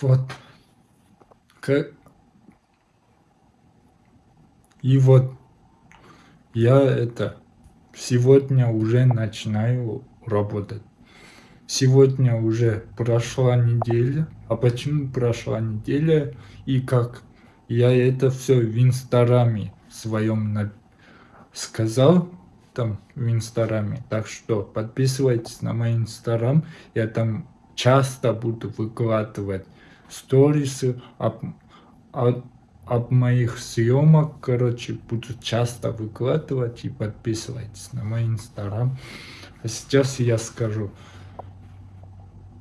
Вот. Как... И вот я это сегодня уже начинаю работать. Сегодня уже прошла неделя. А почему прошла неделя и как? Я это все в инстаграме своем на... сказал там в инстаграме. Так что подписывайтесь на мой инстаграм. Я там часто буду выкладывать сторисы об, об, об моих съемок. Короче, буду часто выкладывать и подписывайтесь на мой инстаграм. А сейчас я скажу.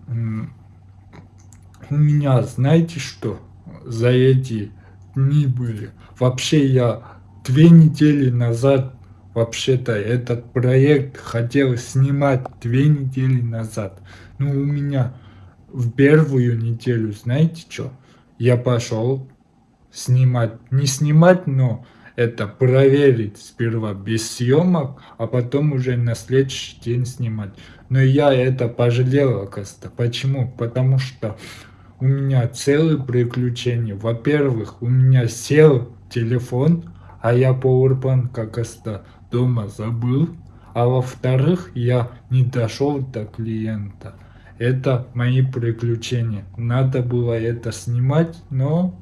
У меня, знаете что, за эти дни были. Вообще я две недели назад Вообще-то этот проект хотел снимать две недели назад. Но у меня в первую неделю, знаете что? Я пошел снимать, не снимать, но это проверить сперва без съемок, а потом уже на следующий день снимать. Но я это пожалел, оказывается. Почему? Потому что у меня целые приключения. Во-первых, у меня сел телефон, а я Powerbank, как оста дома забыл, а во-вторых, я не дошел до клиента. Это мои приключения. Надо было это снимать, но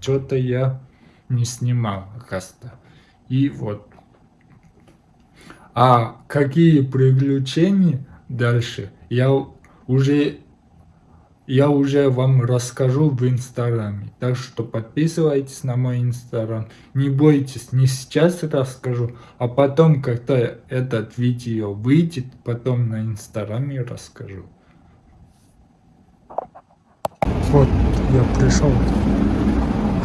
что-то я не снимал, оказывается. И вот. А какие приключения дальше, я уже я уже вам расскажу в инстаграме. Так что подписывайтесь на мой инстаграм. Не бойтесь, не сейчас расскажу, а потом, когда этот видео выйдет, потом на инстаграме расскажу. Вот, я пришел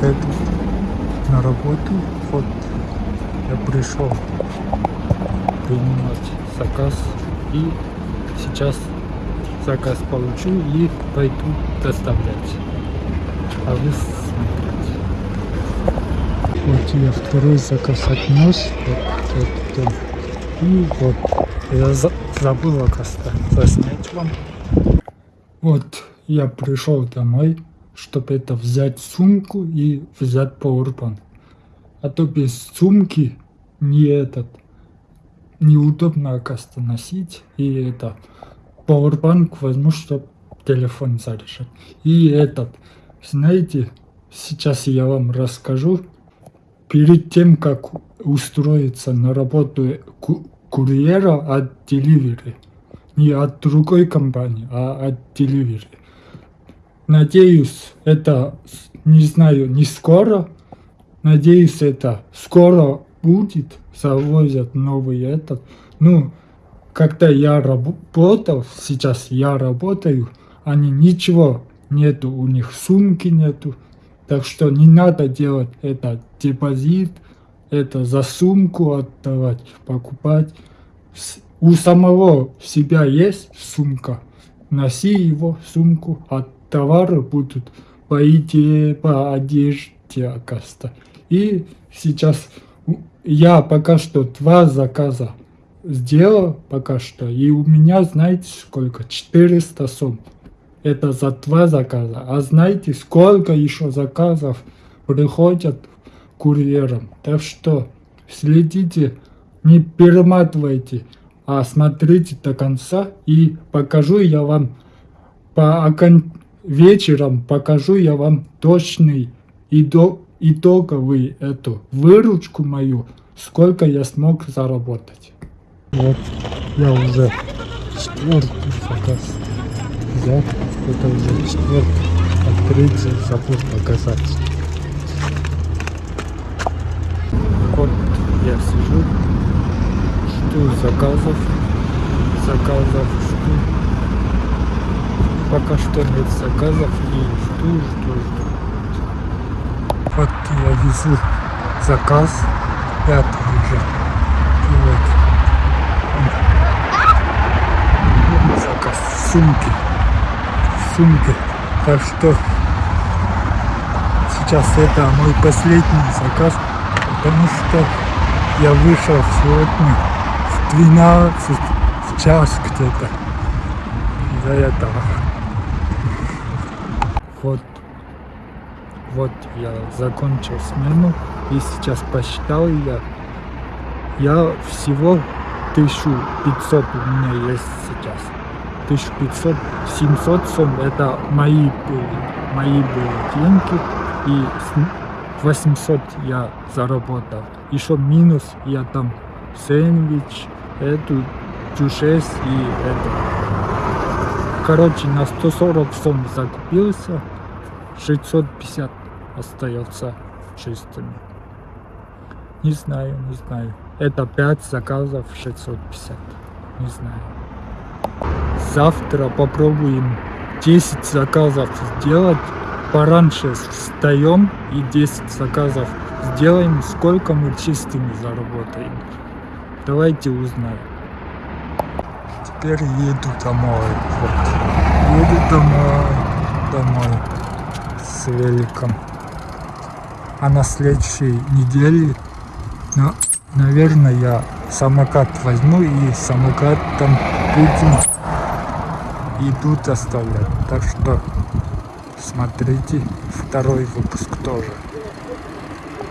это, на работу. Вот, я пришел принимать заказ и сейчас заказ получу и пойду доставлять. А вы смотрите. Вот я второй заказ отнес. Вот, вот, и вот. Я за забыл, оказывается, заснять вам. Вот я пришел домой, чтобы это взять сумку и взять powerbank. А то без сумки не этот неудобно, оказывается, носить. И это Powerbank возьму, чтобы телефон заряжать. И этот, знаете, сейчас я вам расскажу. Перед тем, как устроиться на работу курьера от Delivery, не от другой компании, а от Delivery. Надеюсь, это, не знаю, не скоро. Надеюсь, это скоро будет. Завозят новый этот. Ну, когда я работал, сейчас я работаю, они ничего нету, у них сумки нету. Так что не надо делать это депозит, это за сумку отдавать, покупать. У самого себя есть сумка, носи его сумку, а товары будут по идее, по одежде, оказывается. И сейчас я пока что два заказа сделал пока что. И у меня, знаете, сколько? 400 сум. Это за два заказа. А знаете, сколько еще заказов приходят курьерам. Так что следите, не перематывайте, а смотрите до конца. И покажу я вам по окон... вечером покажу я вам точный итоговый эту выручку мою, сколько я смог заработать. Вот, я уже четвертый заказ взял. Это уже четвертый. А третий забыл показать. Вот я сижу, жду заказов. Заказов жду. Пока что нет заказов и жду, жду, жду. Вот я везу заказ пятый уже. Вот сумки. Сумки. Так что сейчас это мой последний заказ, потому что я вышел сегодня в 12 час где-то из-за этого. Вот вот я закончил смену и сейчас посчитал я. Я всего 1500 у меня есть сейчас. 1500, 700 сом это мои были, мои были деньги. И 800 я заработал. Еще минус я там сэндвич, эту джушес и это. Короче, на 140 сом закупился, 650 остается чистыми. Не знаю, не знаю. Это 5 заказов 650. Не знаю. Завтра попробуем 10 заказов сделать. Пораньше встаем и 10 заказов сделаем. Сколько мы чистыми заработаем. Давайте узнаем. Теперь еду домой. Вот. Еду домой. Домой. Великом. А на следующей неделе, ну, наверное, я самокат возьму и самокат там будем и тут оставлять. Так что смотрите второй выпуск тоже.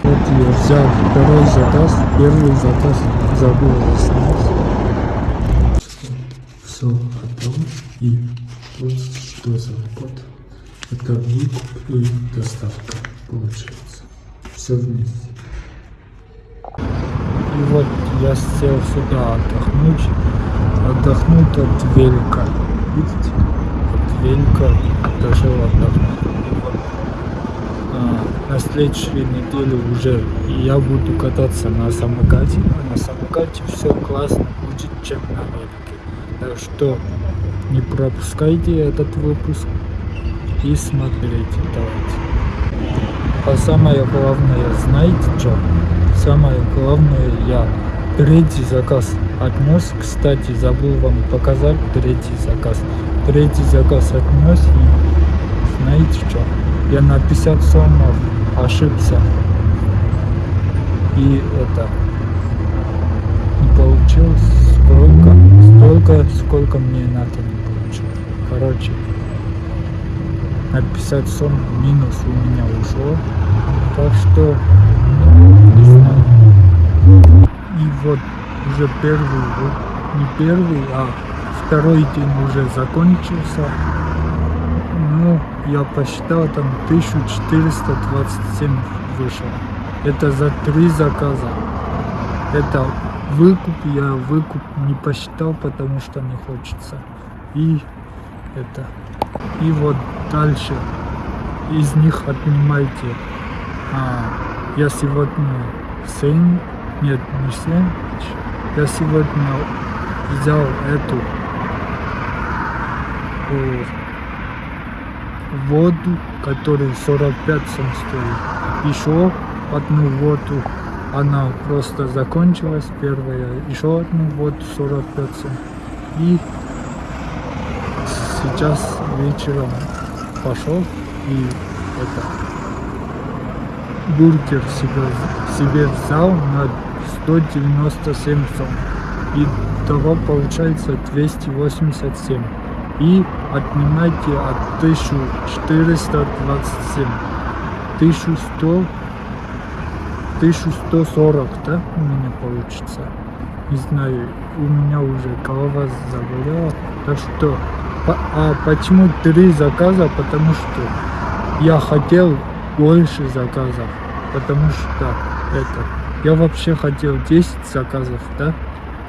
Вот я взял второй заказ, первый заказ забыл снять. Все готово и вот что за код. Это выкуп и доставка получается. Все вместе. И вот я сел сюда отдохнуть, отдохнуть от велика. Видите? От велика решил отдохнуть. А, на следующей неделе уже я буду кататься на самокате. На самокате все классно будет, чем на велике. Так что не пропускайте этот выпуск и смотрите. Давайте. А самое главное, знаете что? Самое главное, я третий заказ отнес. Кстати, забыл вам показать третий заказ. Третий заказ отнес и знаете что? Я на 50 сомов ошибся. И это не получилось сколько, столько, сколько мне надо не получилось. Короче, на 50 сом минус у меня ушло. Так что, не знаю. И вот уже первый, вот не первый, а второй день уже закончился. Ну, я посчитал, там 1427 вышел. Это за три заказа. Это выкуп, я выкуп не посчитал, потому что не хочется. И это. И вот дальше из них отнимайте. А, я сегодня 7, нет, не 7, я сегодня взял эту воду, которая 45 сом стоит. Еще одну воду, она просто закончилась первая. Еще одну воду 45 сом. И сейчас вечером пошел и это бургер себе, себе взял на 197 сом. И того получается 287. И отнимайте от 1427. 1100 1140, да, у меня получится. Не знаю, у меня уже голова заболела. Так что, а почему три заказа? Потому что я хотел больше заказов. Потому что это, я вообще хотел 10 заказов, да?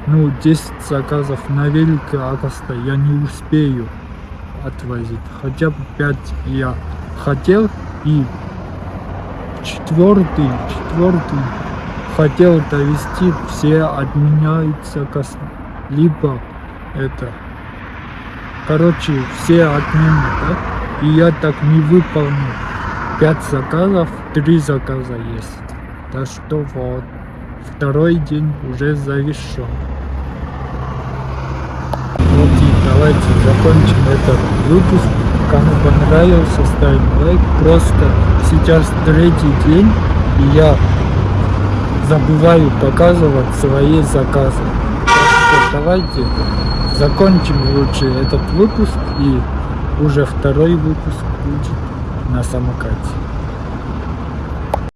Ну, 10 заказов на велике Агоста я не успею отвозить. Хотя бы 5 я хотел и четвертый, четвертый хотел довести, все отменяются либо это. Короче, все отмены, да? И я так не выполнил. 5 заказов, 3 заказа есть. Так что вот, второй день уже завершен. Вот и давайте закончим этот выпуск. Кому понравился, ставим лайк. Просто сейчас третий день, и я забываю показывать свои заказы. Так что давайте закончим лучше этот выпуск и уже второй выпуск будет на самокате.